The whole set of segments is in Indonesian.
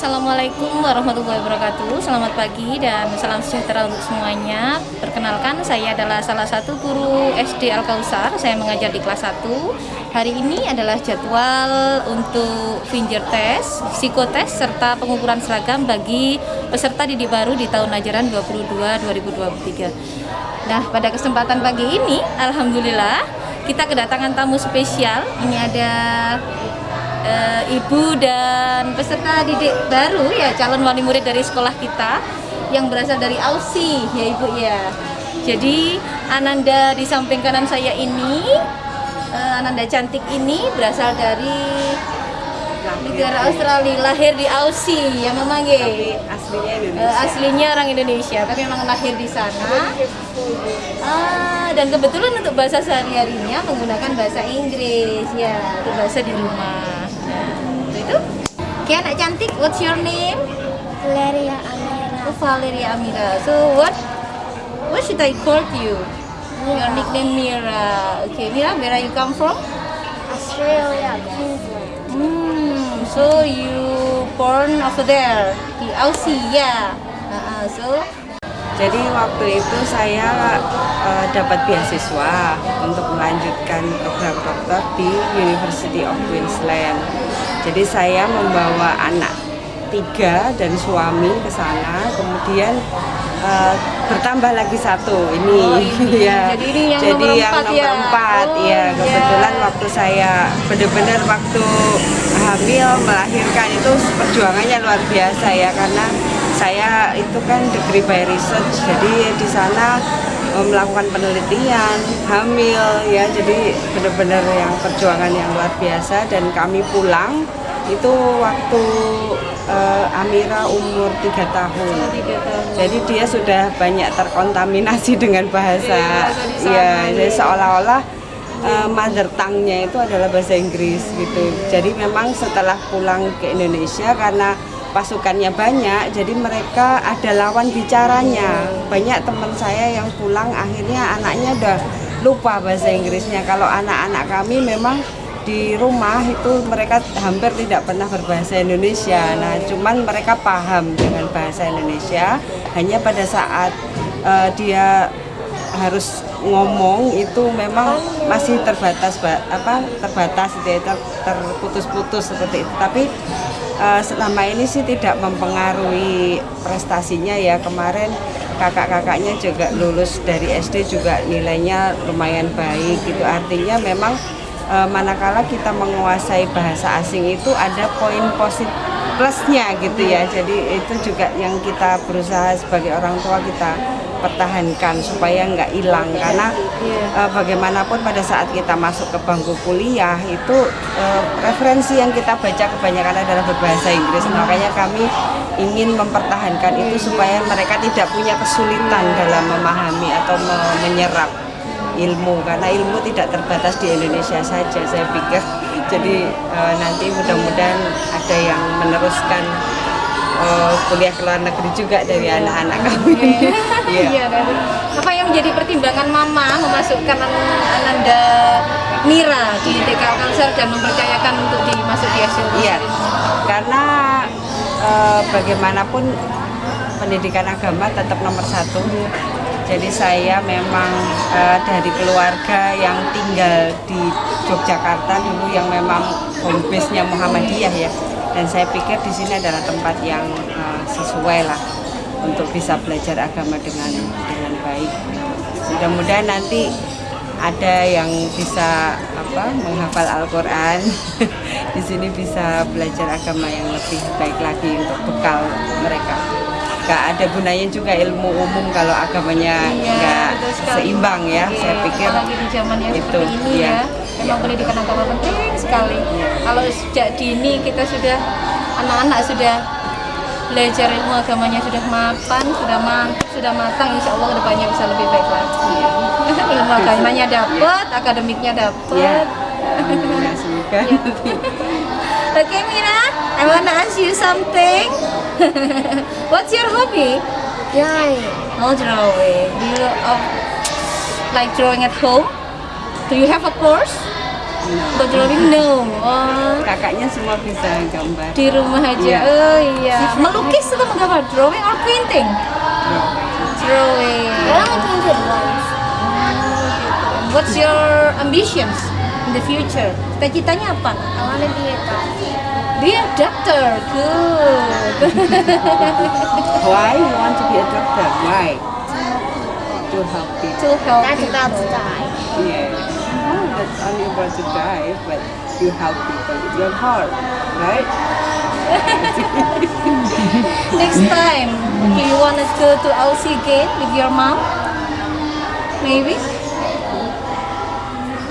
Assalamualaikum warahmatullahi wabarakatuh. Selamat pagi dan salam sejahtera untuk semuanya. Perkenalkan saya adalah salah satu guru SD Al-Kausar. Saya mengajar di kelas 1 Hari ini adalah jadwal untuk finger test, psikotest, serta pengukuran seragam bagi peserta didik baru di tahun ajaran 22-2023 Nah pada kesempatan pagi ini Alhamdulillah kita kedatangan tamu spesial. Ini ada uh, ibu dan peserta didik baru ya calon wali murid dari sekolah kita yang berasal dari Aussie ya ibu ya. Jadi Ananda di samping kanan saya ini uh, Ananda cantik ini berasal dari negara Australia lahir di Aussie ya memang ya. Aslinya Indonesia. Uh, aslinya orang Indonesia tapi memang lahir di sana. Uh, dan kebetulan untuk bahasa sehari-harinya menggunakan bahasa Inggris ya untuk bahasa di rumah itu Oke anak cantik what's your name? Valeria Amira. oh, Valeria Amira. So what what should I call you? Your nickname Mira. Okay Mira where are you come from? Australia, Queensland. Hmm, so you born over there? Di Aussie ya. Uh, so jadi waktu itu saya uh, dapat beasiswa untuk melanjutkan program dokter di University of Queensland. Jadi saya membawa anak tiga dan suami ke sana kemudian uh, bertambah lagi satu ini, oh, ini. ya jadi ini yang jadi nomor yang empat nomor ya empat oh, ya kebetulan ya. waktu saya benar-benar waktu hamil melahirkan itu perjuangannya luar biasa ya karena saya itu kan degree by research jadi di sana eh, melakukan penelitian hamil ya. Jadi benar-benar yang perjuangan yang luar biasa. Dan kami pulang itu waktu uh, Amira umur tiga tahun. Jadi dia sudah banyak terkontaminasi dengan bahasa, ya, jadi seolah-olah uh, mother tongue-nya itu adalah bahasa Inggris gitu. Jadi memang setelah pulang ke Indonesia karena pasukannya banyak, jadi mereka ada lawan bicaranya. Banyak teman saya yang pulang akhirnya anaknya udah lupa bahasa Inggrisnya. Kalau anak-anak kami memang di rumah itu mereka hampir tidak pernah berbahasa Indonesia. Nah, cuman mereka paham dengan bahasa Indonesia. Hanya pada saat uh, dia harus ngomong itu memang masih terbatas apa terbatas ter, terputus-putus seperti itu. Tapi uh, selama ini sih tidak mempengaruhi prestasinya ya. Kemarin kakak-kakaknya juga lulus dari SD juga nilainya lumayan baik gitu. Artinya memang e, manakala kita menguasai bahasa asing itu ada poin positif plusnya gitu ya jadi itu juga yang kita berusaha sebagai orang tua kita pertahankan supaya nggak hilang. Karena e, bagaimanapun pada saat kita masuk ke bangku kuliah itu e, referensi yang kita baca kebanyakan adalah berbahasa Inggris. Makanya kami ingin mempertahankan itu supaya mereka tidak punya kesulitan dalam memahami atau menyerap ilmu. Karena ilmu tidak terbatas di Indonesia saja saya pikir. Jadi uh, nanti mudah-mudahan ada yang meneruskan uh, kuliah ke luar negeri juga dari anak-anak kami iya. Yeah. apa yang menjadi pertimbangan mama memasukkan Ananda Mira di TK Kalsel dan mempercayakan untuk dimasuk di SD iya. karena uh, bagaimanapun pendidikan agama tetap nomor satu. Jadi saya memang uh, dari keluarga yang tinggal di Yogyakarta dulu yang memang home base-nya Muhammadiyah ya. Dan saya pikir di sini adalah tempat yang uh, sesuai lah untuk bisa belajar agama dengan dengan baik. Mudah-mudahan nanti ada yang bisa apa menghafal Al-Qur'an. di sini bisa belajar agama yang lebih baik lagi untuk bekal mereka. Nggak ada gunanya juga ilmu umum kalau agamanya iya, nggak seimbang ya. Iya, saya pikir di zaman yang itu ini ya, ya memang pendidikan agama penting sekali kalau sejak dini kita sudah anak-anak sudah belajar ilmu agamanya sudah mapan sudah mantap sudah matang insya Allah ke depannya bisa lebih baik lagi ilmu agamanya dapat akademiknya dapat ya. ya, semoga Oke okay, Mira, I wanna ask you something. What's your hobby? Drawing. Oh, drawing. Do you uh, like drawing at home? Do you have a course? Untuk drawing no. Oh, Kakaknya semua bisa gambar. di rumah aja. Iya. Oh iya. Melukis atau menggambar? Drawing or painting? Drawing. I only painted once. What's your ambitions in the future? Cita-citanya apa? I want to be a doctor. Be a doctor. Good. Why you want to be a doctor? Why? To help people. to help That's about to people. die. Yeah. That's only about to die, but you help people with your heart, right? Next time, do you want to go to Aussie again with your mom, maybe.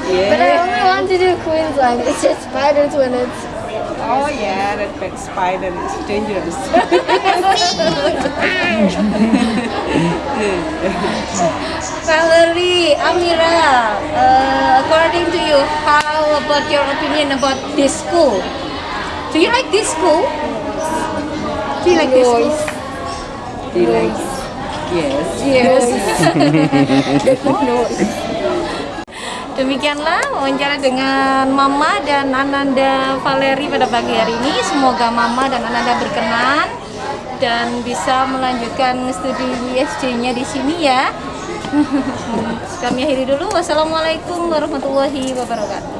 But I only want to do Queensland. It's just spiders when it's. Oh yeah, that big spider is dangerous. Valerie, Amira, uh, according to you, how about your opinion about this school? Do you like this school? Do you like this school? Do you like? Yes. Yes. Demikianlah wawancara dengan Mama dan Ananda Valeri pada pagi hari ini. Semoga Mama dan Ananda berkenan dan bisa melanjutkan studi ISC-nya di sini ya. Kami akhiri dulu. Wassalamualaikum warahmatullahi wabarakatuh.